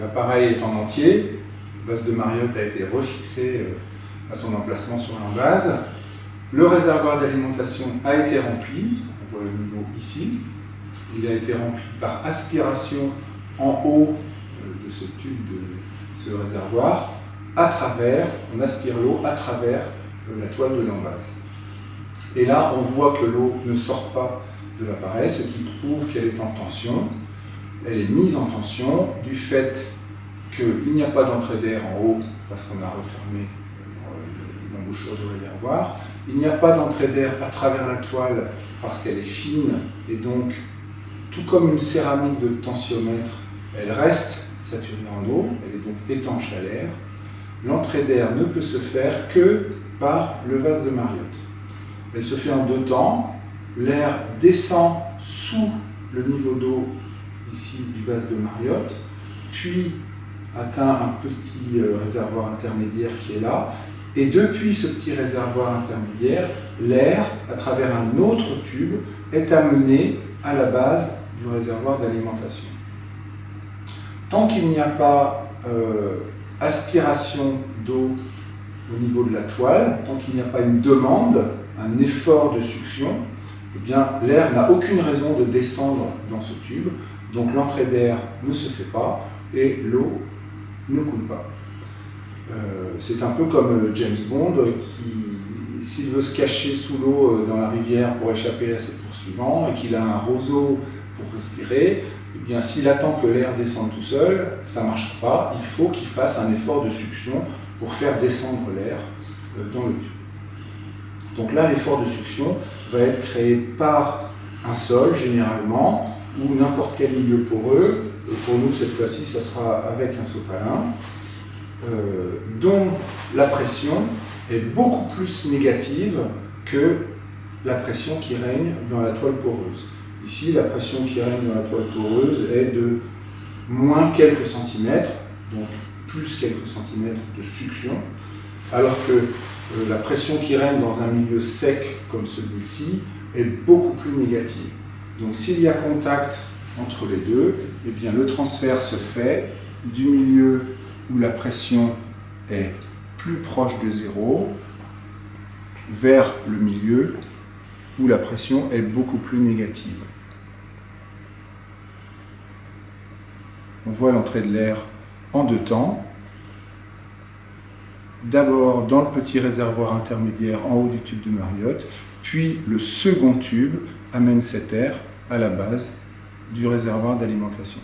l'appareil est en entier, le vase de Mariotte a été refixé à son emplacement sur l'embase. Le réservoir d'alimentation a été rempli, on voit le niveau ici. Il a été rempli par aspiration en haut de ce tube de ce réservoir, à travers, on aspire l'eau à travers la toile de l'embase. Et là, on voit que l'eau ne sort pas de l'appareil, ce qui prouve qu'elle est en tension. Elle est mise en tension du fait qu'il n'y a pas d'entrée d'air en haut, parce qu'on a refermé l'embouchure du réservoir. Il n'y a pas d'entrée d'air à travers la toile, parce qu'elle est fine, et donc, tout comme une céramique de tensiomètre, elle reste saturée en eau, elle est donc étanche à l'air. L'entrée d'air ne peut se faire que par le vase de Mariotte. Elle se fait en deux temps. L'air descend sous le niveau d'eau ici du vase de Mariotte, puis atteint un petit euh, réservoir intermédiaire qui est là, et depuis ce petit réservoir intermédiaire, l'air, à travers un autre tube, est amené à la base du réservoir d'alimentation. Tant qu'il n'y a pas euh, aspiration d'eau au niveau de la toile, tant qu'il n'y a pas une demande, un effort de succion, eh l'air n'a aucune raison de descendre dans ce tube, donc l'entrée d'air ne se fait pas et l'eau ne coule pas. Euh, c'est un peu comme euh, James Bond qui, s'il veut se cacher sous l'eau dans la rivière pour échapper à ses poursuivants et qu'il a un roseau pour respirer, eh s'il attend que l'air descende tout seul, ça ne marchera pas. Il faut qu'il fasse un effort de succion pour faire descendre l'air euh, dans le tube. Donc là, l'effort de succion va être créé par un sol, généralement, ou n'importe quel milieu poreux. Et pour nous, cette fois-ci, ça sera avec un sopalin, euh, dont la pression est beaucoup plus négative que la pression qui règne dans la toile poreuse. Ici, la pression qui règne dans la toile poreuse est de moins quelques centimètres, donc plus quelques centimètres de succion, alors que euh, la pression qui règne dans un milieu sec comme celui-ci est beaucoup plus négative. Donc s'il y a contact entre les deux, eh bien, le transfert se fait du milieu où la pression est plus proche de zéro vers le milieu où la pression est beaucoup plus négative. On voit l'entrée de l'air en deux temps. D'abord dans le petit réservoir intermédiaire en haut du tube de Mariotte, puis le second tube amène cet air à la base du réservoir d'alimentation.